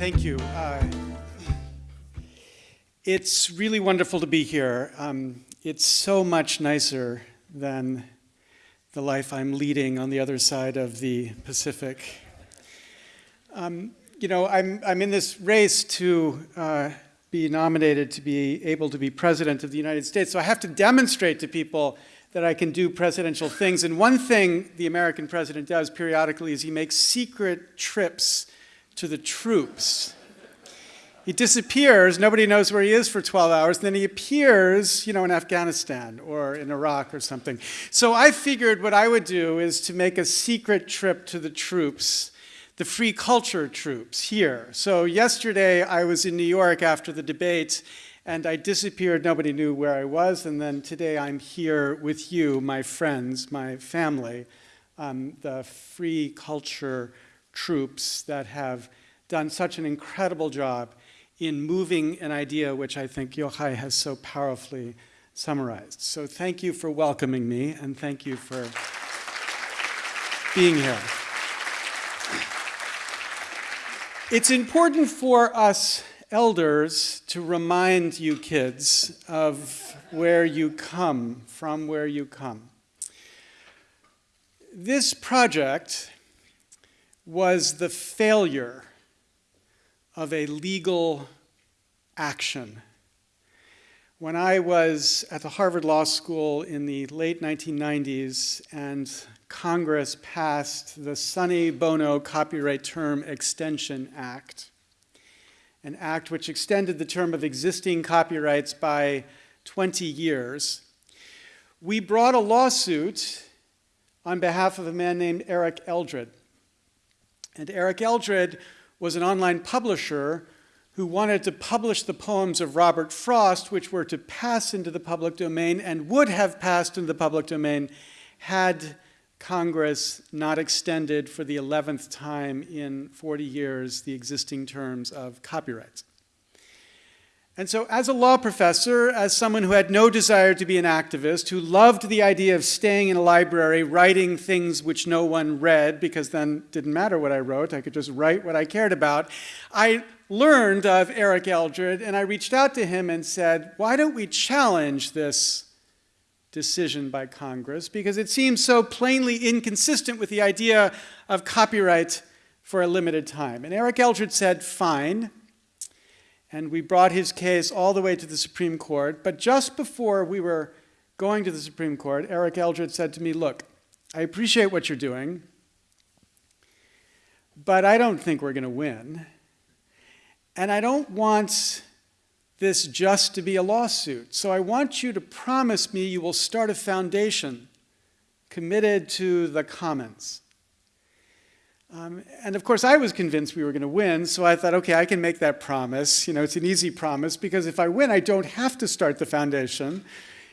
Thank you. Uh, it's really wonderful to be here. Um, it's so much nicer than the life I'm leading on the other side of the Pacific. Um, you know, I'm, I'm in this race to uh, be nominated to be able to be president of the United States, so I have to demonstrate to people that I can do presidential things. And one thing the American president does periodically is he makes secret trips to the troops. He disappears, nobody knows where he is for 12 hours, then he appears, you know, in Afghanistan or in Iraq or something. So I figured what I would do is to make a secret trip to the troops, the free culture troops here. So yesterday I was in New York after the debate, and I disappeared, nobody knew where I was, and then today I'm here with you, my friends, my family, um, the free culture troops that have done such an incredible job in moving an idea which I think Yochai has so powerfully summarized. So thank you for welcoming me and thank you for being here. It's important for us elders to remind you kids of where you come, from where you come. This project was the failure of a legal action. When I was at the Harvard Law School in the late 1990s and Congress passed the Sonny Bono Copyright Term Extension Act, an act which extended the term of existing copyrights by 20 years, we brought a lawsuit on behalf of a man named Eric Eldred. And Eric Eldred was an online publisher who wanted to publish the poems of Robert Frost, which were to pass into the public domain and would have passed into the public domain had Congress not extended for the 11th time in 40 years the existing terms of copyrights. And so as a law professor, as someone who had no desire to be an activist, who loved the idea of staying in a library, writing things which no one read, because then it didn't matter what I wrote, I could just write what I cared about, I learned of Eric Eldred and I reached out to him and said, why don't we challenge this decision by Congress? Because it seems so plainly inconsistent with the idea of copyright for a limited time. And Eric Eldred said, fine and we brought his case all the way to the Supreme Court. But just before we were going to the Supreme Court, Eric Eldred said to me, look, I appreciate what you're doing, but I don't think we're going to win. And I don't want this just to be a lawsuit. So I want you to promise me you will start a foundation committed to the commons. Um, and of course, I was convinced we were going to win, so I thought, okay, I can make that promise. You know, it's an easy promise because if I win, I don't have to start the foundation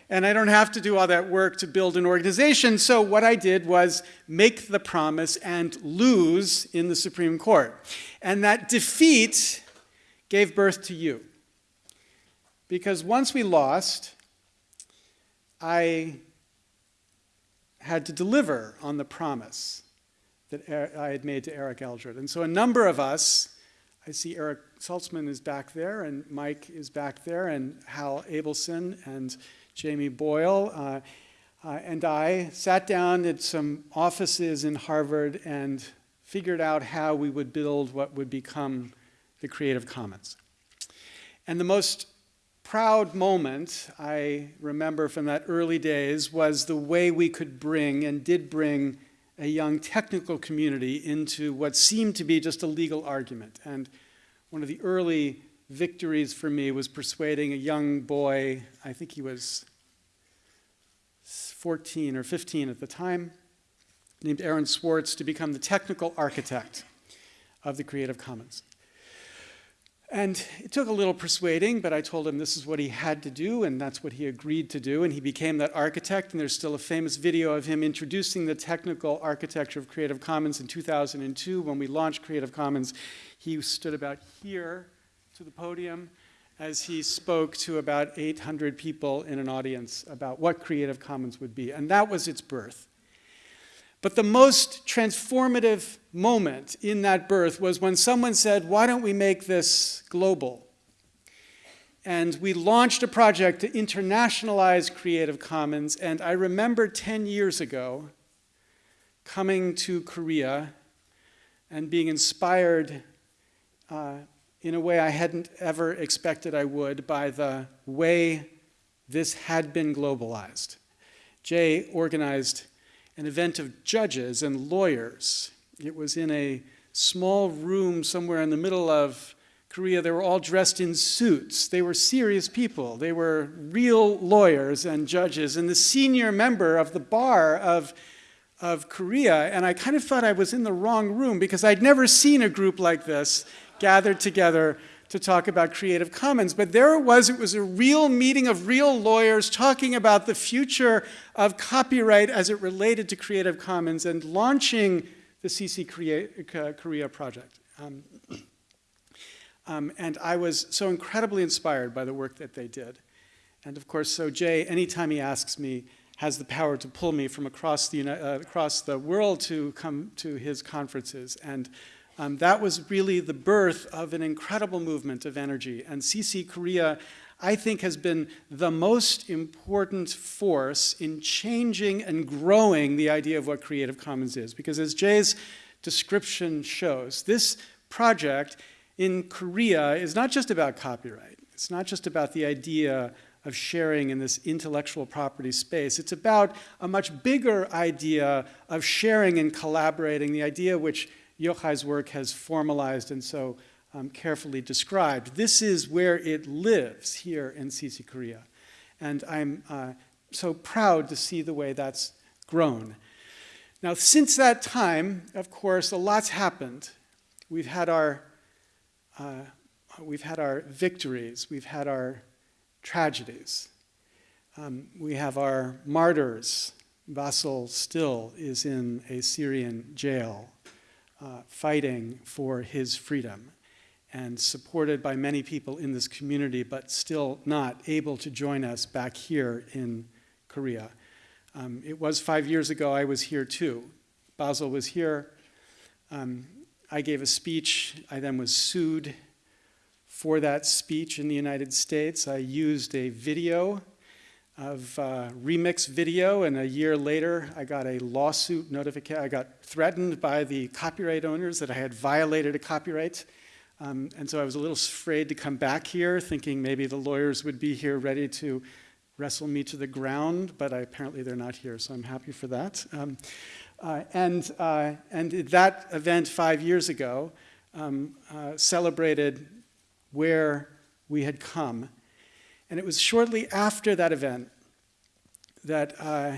and I don't have to do all that work to build an organization. So what I did was make the promise and lose in the Supreme Court. And that defeat gave birth to you. Because once we lost, I had to deliver on the promise that I had made to Eric Eldred. And so a number of us, I see Eric Saltzman is back there, and Mike is back there, and Hal Abelson, and Jamie Boyle, uh, uh, and I sat down at some offices in Harvard and figured out how we would build what would become the Creative Commons. And the most proud moment I remember from that early days was the way we could bring and did bring a young technical community into what seemed to be just a legal argument. And one of the early victories for me was persuading a young boy, I think he was 14 or 15 at the time, named Aaron Swartz, to become the technical architect of the Creative Commons. And it took a little persuading, but I told him this is what he had to do, and that's what he agreed to do, and he became that architect, and there's still a famous video of him introducing the technical architecture of Creative Commons in 2002. When we launched Creative Commons, he stood about here to the podium as he spoke to about 800 people in an audience about what Creative Commons would be, and that was its birth. But the most transformative moment in that birth was when someone said, why don't we make this global? And we launched a project to internationalize Creative Commons. And I remember 10 years ago coming to Korea and being inspired uh, in a way I hadn't ever expected I would by the way this had been globalized. Jay organized an event of judges and lawyers. It was in a small room somewhere in the middle of Korea. They were all dressed in suits. They were serious people. They were real lawyers and judges. And the senior member of the bar of of Korea, and I kind of thought I was in the wrong room because I'd never seen a group like this gathered together to talk about Creative Commons. But there it was, it was a real meeting of real lawyers talking about the future of copyright as it related to Creative Commons and launching the CC Korea, Korea project. Um, um, and I was so incredibly inspired by the work that they did. And of course, so Jay, anytime he asks me, has the power to pull me from across the, uh, across the world to come to his conferences. And um, that was really the birth of an incredible movement of energy. And CC Korea, I think, has been the most important force in changing and growing the idea of what Creative Commons is. Because as Jay's description shows, this project in Korea is not just about copyright. It's not just about the idea of sharing in this intellectual property space. It's about a much bigger idea of sharing and collaborating, the idea which Yochai's work has formalized and so um, carefully described. This is where it lives here in CC Korea. And I'm uh, so proud to see the way that's grown. Now, since that time, of course, a lot's happened. We've had our, uh, we've had our victories. We've had our tragedies. Um, we have our martyrs. Bassel still is in a Syrian jail uh, fighting for his freedom and supported by many people in this community, but still not able to join us back here in Korea. Um, it was five years ago I was here too. Bassel was here. Um, I gave a speech. I then was sued for that speech in the United States. I used a video of uh, remix video, and a year later, I got a lawsuit notification. I got threatened by the copyright owners that I had violated a copyright. Um, and so I was a little afraid to come back here, thinking maybe the lawyers would be here ready to wrestle me to the ground, but I, apparently they're not here, so I'm happy for that. Um, uh, and, uh, and that event five years ago um, uh, celebrated where we had come. And it was shortly after that event that uh,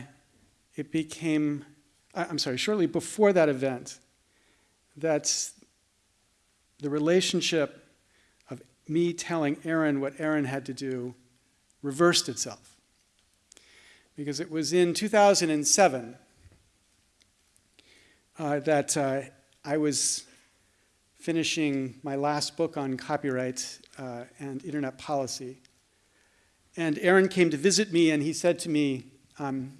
it became, I'm sorry, shortly before that event, that the relationship of me telling Aaron what Aaron had to do reversed itself. Because it was in 2007 uh, that uh, I was finishing my last book on copyright uh, and internet policy. And Aaron came to visit me and he said to me, um,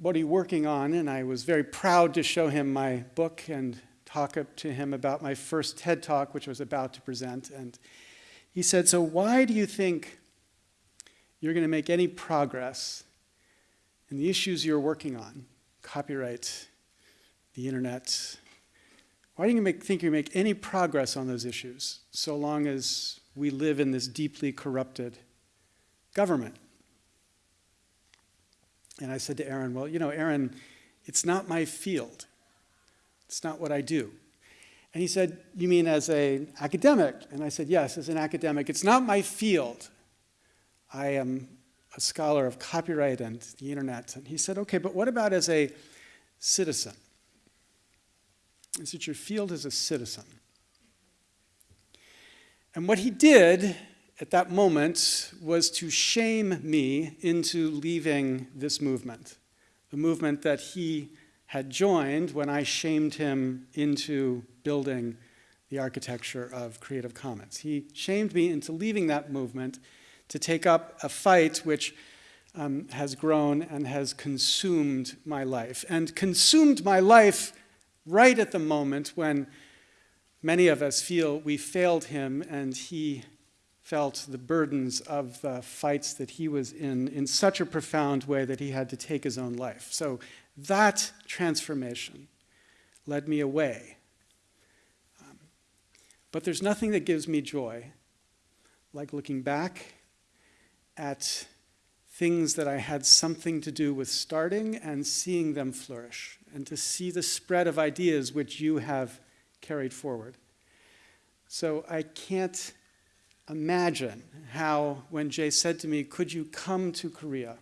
what are you working on? And I was very proud to show him my book and talk up to him about my first TED Talk, which I was about to present. And he said, so why do you think you're going to make any progress in the issues you're working on, copyright, the internet, why do you make, think you make any progress on those issues so long as we live in this deeply corrupted government? And I said to Aaron, well, you know, Aaron, it's not my field. It's not what I do. And he said, you mean as an academic? And I said, yes, as an academic. It's not my field. I am a scholar of copyright and the internet. And he said, okay, but what about as a citizen? is that your field as a citizen. And what he did at that moment was to shame me into leaving this movement, the movement that he had joined when I shamed him into building the architecture of Creative Commons. He shamed me into leaving that movement to take up a fight which um, has grown and has consumed my life. And consumed my life right at the moment when many of us feel we failed him and he felt the burdens of the fights that he was in in such a profound way that he had to take his own life. So that transformation led me away. Um, but there's nothing that gives me joy like looking back at things that I had something to do with starting and seeing them flourish, and to see the spread of ideas which you have carried forward. So I can't imagine how, when Jay said to me, Could you come to Korea?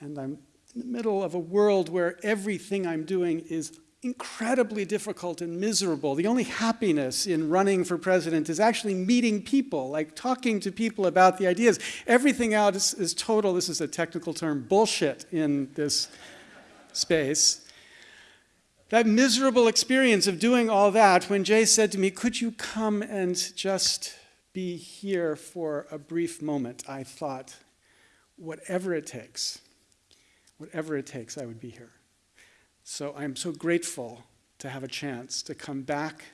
And I'm in the middle of a world where everything I'm doing is incredibly difficult and miserable. The only happiness in running for president is actually meeting people, like talking to people about the ideas. Everything else is, is total, this is a technical term, bullshit in this space. That miserable experience of doing all that, when Jay said to me, Could you come and just be here for a brief moment? I thought, whatever it takes, whatever it takes, I would be here. So I'm so grateful to have a chance to come back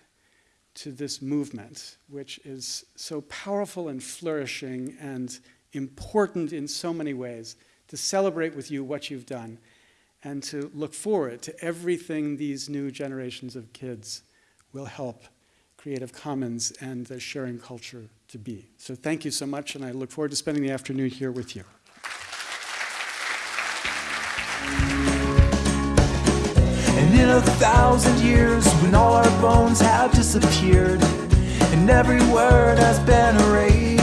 to this movement, which is so powerful and flourishing and important in so many ways, to celebrate with you what you've done and to look forward to everything these new generations of kids will help Creative Commons and the sharing culture to be. So thank you so much, and I look forward to spending the afternoon here with you. And in a thousand years, when all our bones have disappeared, and every word has been erased.